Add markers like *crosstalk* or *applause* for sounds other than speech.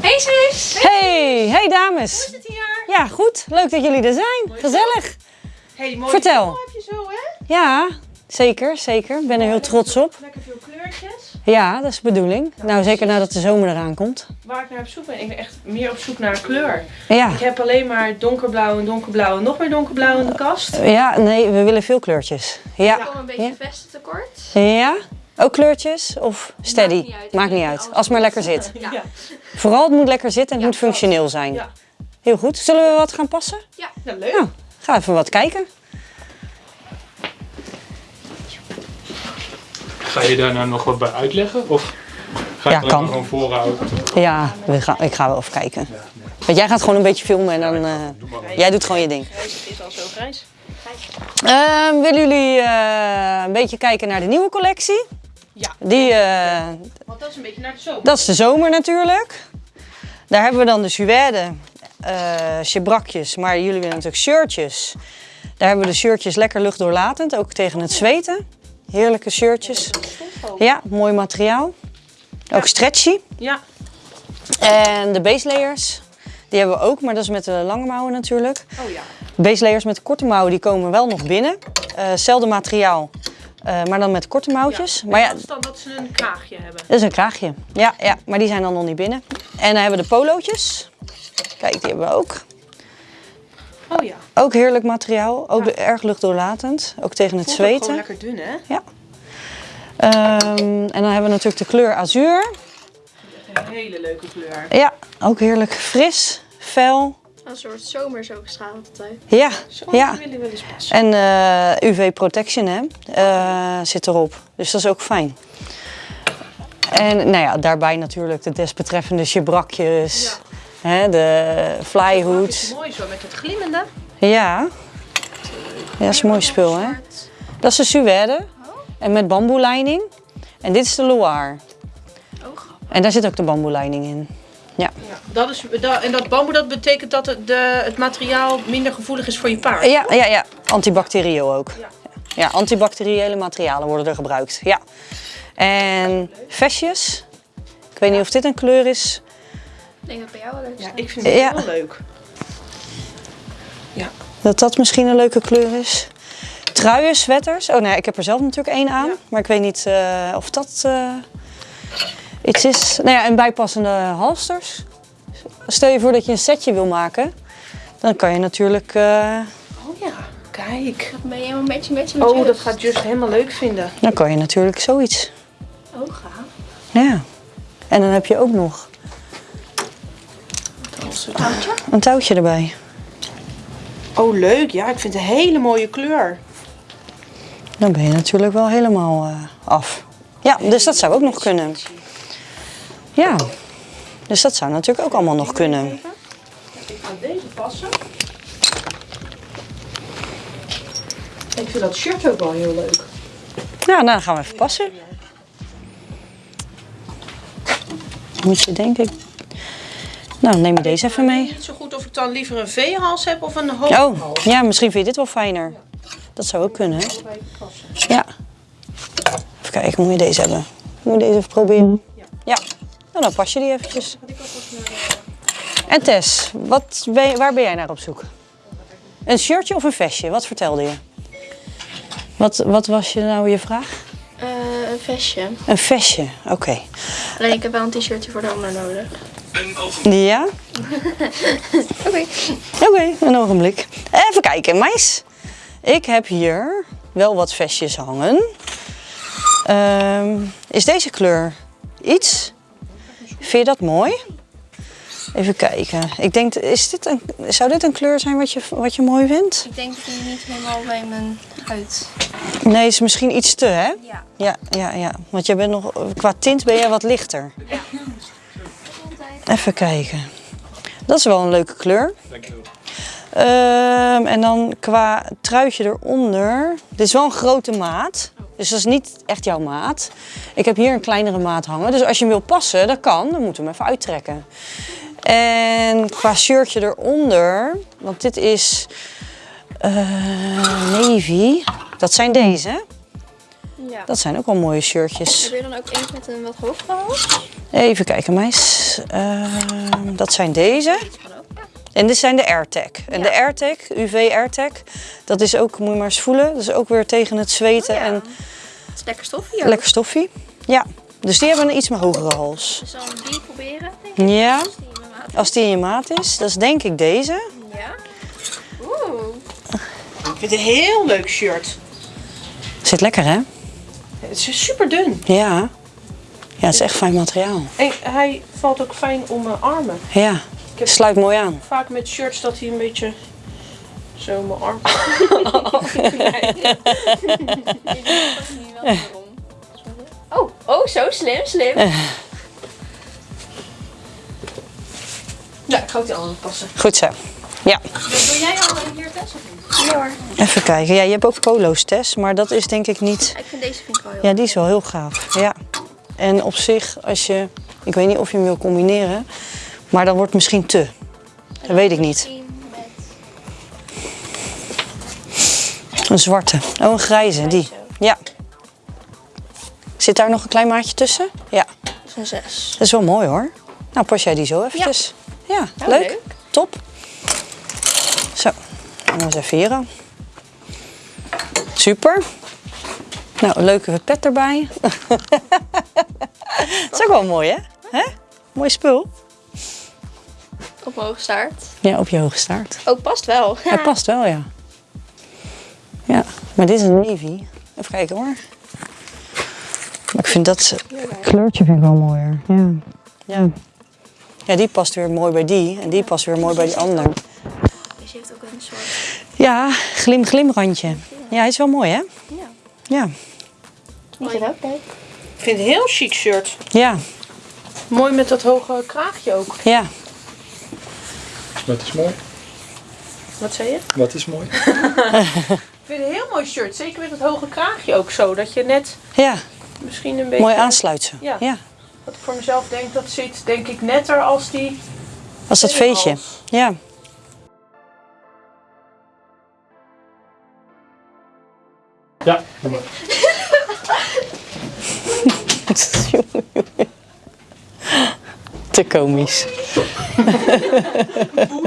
Hey zus! Hey, hey dames. Hoe is het hier? Ja, goed. Leuk dat jullie er zijn. Gezellig. Hey, mooie Vertel. heb je zo, hè? Ja, zeker, zeker. Ik ben er heel trots op. Lekker veel kleurtjes. Ja, dat is de bedoeling. Nou, zeker nadat de zomer eraan komt. Waar ik naar op zoek ben, ik ben echt meer op zoek naar kleur. Ja, Ik heb alleen maar donkerblauw en donkerblauw en nog meer donkerblauw in de kast. ja nee, we willen veel kleurtjes. Ja, Kom een beetje Ja. vesten tekort. ja. Ook kleurtjes of steady? Maakt niet uit. Maakt niet uit. Als het maar lekker zit. Ja. Vooral het moet lekker zitten en het Ja, moet functioneel zijn. Ja. Heel goed. Zullen we wat gaan passen? Ja, leuk. Nou, ga even wat kijken. Ga je daar nou nog wat bij uitleggen? Of ga je Ja, alleen kan. gewoon voorhouden? Ja, we gaan, ik ga wel even kijken. Want jij gaat gewoon een beetje filmen en dan... eh, jij doet gewoon je ding. Het is al zo grijs. Ehm, willen jullie eh, een beetje kijken naar de nieuwe collectie? Ja. Die, eh, Want dat is een beetje naar de zomer. dat is de zomer natuurlijk. Daar hebben we dan de suède, chebrakjes, maar jullie willen natuurlijk shirtjes. Daar hebben we de shirtjes lekker luchtdoorlatend, ook tegen het zweten. Heerlijke shirtjes. Ja, mooi materiaal. Ook stretchy. Ja, En de base layers, die hebben we ook, maar dat is met de lange mouwen natuurlijk. oh ja. Base layers met korte mouwen die komen wel nog binnen. Eh, Hetzelfde materiaal, eh, maar dan met korte mouwtjes. Maar ja, dat is dan dat ze een kraagje hebben. dat is een kraagje. Ja, ja, maar die zijn dan nog niet binnen. En dan hebben we de polootjes. Kijk, die hebben we ook. Oh ja. Ook heerlijk materiaal. Ook erg luchtdoorlatend. Ook tegen het ook Gewoon zweten. lekker dun, hè? Ja. Ehm, en dan hebben we natuurlijk de kleur azuur. Een hele leuke kleur. Ja, ook heerlijk fris, fel. Een soort zomer zo gestraalde tijd. Ja, Zo ja. wil je wel eens passen. En eh, UV protection hè, eh, zit erop. Dus dat is ook fijn. En nou ja, daarbij natuurlijk de desbetreffende chebrakjes. Hè, de Het flyhood. is mooi zo met het glimmende. Ja. Ja, dat is een mooi spul hè. Dat is de suède. En met bamboelijning. En dit is de Loire. Oh, grappig. En daar zit ook de bamboelijning in. Dat is, dat, en dat bamboe dat betekent dat het, de, het materiaal minder gevoelig is voor je paard. Ja, ja, ja. Antibacterieel ook. Ja. Ja, antibacteriële materialen worden er gebruikt. Ja. En vestjes. Ik weet niet of dit een kleur is. Ik denk dat bij jou wel leuk is. Ja, ik vind het Ja. heel leuk. Ja. Dat dat misschien een leuke kleur is. Truien, sweaters. Oh nee, ik heb er zelf natuurlijk één aan. Ja. Maar ik weet niet eh, of dat eh, iets is. Nou ja, en bijpassende halsters. Stel je voor dat je een setje wil maken. Dan kan je natuurlijk... eh, Oh ja, kijk. Dan ben je helemaal matchy matchy met Oh, Just. dat gaat Just helemaal leuk vinden. dan kan je natuurlijk zoiets. Oh, gaaf. Ja. En dan heb je ook nog Touwtje? een touwtje erbij. Oh, leuk. Ja, ik vind het een hele mooie kleur. Dan ben je natuurlijk wel helemaal eh, af. Ja, dus dat zou ook nog kunnen. Ja, dus dat zou natuurlijk ook allemaal nog kunnen. Ik ga deze passen. Ik vind dat shirt ook wel heel leuk. Ja, nou, dan gaan we even passen. Moet je denk ik... Nou, neem je deze even mee. Niet zo goed of ik dan liever een V-hals heb of een hooghals. Oh, ja, misschien vind je dit wel fijner. Dat zou ook kunnen, hè? Ja. Even kijken, moet je deze hebben? Moet je deze even proberen? Nou, dan pas je die eventjes. En Tess, wat ben je- waar ben jij naar op zoek? Een shirtje of een vestje? Wat vertelde je? Wat, wat was je nou je vraag? Eh, een vestje. Een vestje, oké. Alleen ik heb wel een t-shirtje voor de onder nodig. Ja? *laughs* Oké. Oké, een ogenblik. Even kijken, meis. Ik heb hier wel wat vestjes hangen. Ehm, is deze kleur iets? Vind je dat mooi? Even kijken. Ik denk, is dit een, zou dit een kleur zijn wat je, wat je mooi vindt? Ik denk dat die niet helemaal bij mijn huid. Nee, is misschien iets te, hè? Ja. Ja, ja, ja. Want je bent nog, qua tint ben jij wat lichter. Even kijken. Dat is wel een leuke kleur. Dankjewel. Ehm, en dan qua truitje eronder. Dit is wel een grote maat. Dus dat is niet echt jouw maat. Ik heb hier een kleinere maat hangen. Dus als je hem wil passen, dat kan. Dan moeten we hem even uittrekken. En qua shirtje eronder. Want dit is eh, navy. Dat zijn deze. Ja. Dat zijn ook wel mooie shirtjes. Heb je dan ook eentje met een wat hogere hals? Even kijken, meis. Ehm, dat zijn deze. En dit zijn de AirTag. En de AirTag, UV AirTag, dat is ook, moet je maar eens voelen, dat is ook weer tegen het zweten Oh ja. en Het is lekker stoffie ook. lekker stoffie. Ja, dus die hebben een iets meer hogere hals. Dus dan die proberen, denk ik. Ja, Als die in mijn maat is. als die in je maat is, dat is denk ik deze. Ja. Oeh. Ik vind het een heel leuk shirt. Zit lekker hè? Het is super dun. Ja. Ja, het is echt fijn materiaal. En hij valt ook fijn om mijn armen. Ja, heb- sluit mooi aan. Vaak met shirts dat hij een beetje zo mijn arm. *laughs* *laughs* Oh, oh, zo slim, slim. Ja, ik ga ook die andere passen. Goed zo. Ja, Doe jij al hier test of niet? Ja hoor. even kijken. Ja, je hebt ook polo's Tess, maar dat is denk ik niet... Ik vind deze vind ik wel heel Ja, die is wel heel gaaf. Ja. En op zich, als je... Ik weet niet of je hem wil combineren, maar dan wordt het misschien te. Dat weet ik niet. Een zwarte. Oh, een grijze, die. Ja. Zit daar nog een klein maatje tussen? Ja. een 6. Dat is wel mooi hoor. Nou, pas jij die zo eventjes. Ja, Nou, leuk. leuk. Top. Zo, dan eens even hier aan. Super. Nou, een leuke pet erbij. *laughs* Dat is ook wel mooi, hè? hè? Mooi spul. Op mijn hoge staart. Ja, op je hoge staart. Oh, past wel. Hij past wel, ja. Ja, maar dit is een navy. Even kijken hoor. Maar ik vind dat kleurtje vind ik wel mooier. Ja. Ja. ja, die past weer mooi bij die. En die past weer mooi bij die ander. Deze heeft ook een soort... Ja, glim glim randje. Ja, hij is wel mooi hè? Ja. Ja. Vind ik ook leuk. Ik vind het een heel chic shirt. Ja, Mooi met dat hoge kraagje ook. ja. Wat is mooi? Wat zei je? Wat is mooi? *laughs* Ik vind het een heel mooi shirt. Zeker met het hoge kraagje ook zo. Dat je net Ja, misschien een beetje... mooi aansluiten. Ja. ja. Wat ik voor mezelf denk, dat zit denk ik netter als die... Als dat feestje. Ja. Ja, doe maar. *laughs* *laughs* Jongen, jongen. Te komisch. *laughs*